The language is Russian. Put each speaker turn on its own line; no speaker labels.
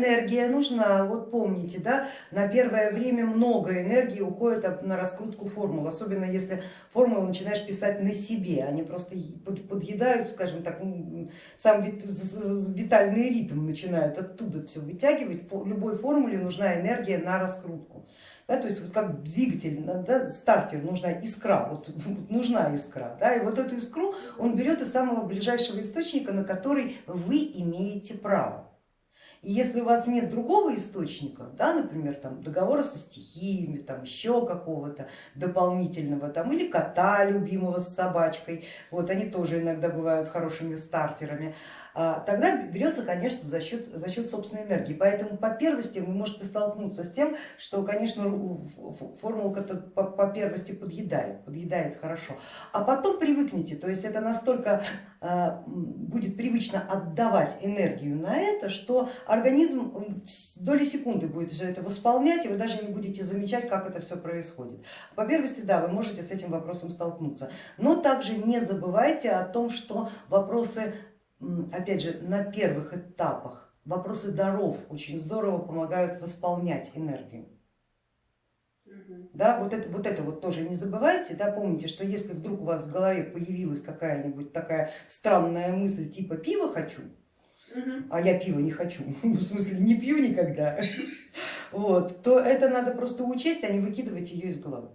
Энергия нужна, вот помните, да, на первое время много энергии уходит на раскрутку формул, особенно если формулу начинаешь писать на себе, они просто подъедают, скажем так, сам витальный ритм начинают оттуда все вытягивать, любой формуле нужна энергия на раскрутку. Да, то есть вот как двигатель, да, стартер нужна искра, вот, вот нужна искра, да, и вот эту искру он берет из самого ближайшего источника, на который вы имеете право. И если у вас нет другого источника, да, например, там, договора со стихиями, там, еще какого-то дополнительного, там, или кота любимого с собачкой, вот они тоже иногда бывают хорошими стартерами, тогда берется, конечно, за счет, за счет собственной энергии. Поэтому по первости вы можете столкнуться с тем, что, конечно, формулка по, по первости подъедает, подъедает хорошо, а потом привыкнете, то есть это настолько а, будет привычно отдавать энергию на это, что организм доли секунды будет все это восполнять, и вы даже не будете замечать, как это все происходит. По первости, да, вы можете с этим вопросом столкнуться, но также не забывайте о том, что вопросы опять же, на первых этапах вопросы даров очень здорово помогают восполнять энергию. Да, вот это, вот это вот тоже не забывайте, да, помните, что если вдруг у вас в голове появилась какая-нибудь такая странная мысль типа пива хочу, а я пива не хочу, в смысле не пью никогда, вот, то это надо просто учесть, а не выкидывать ее из головы.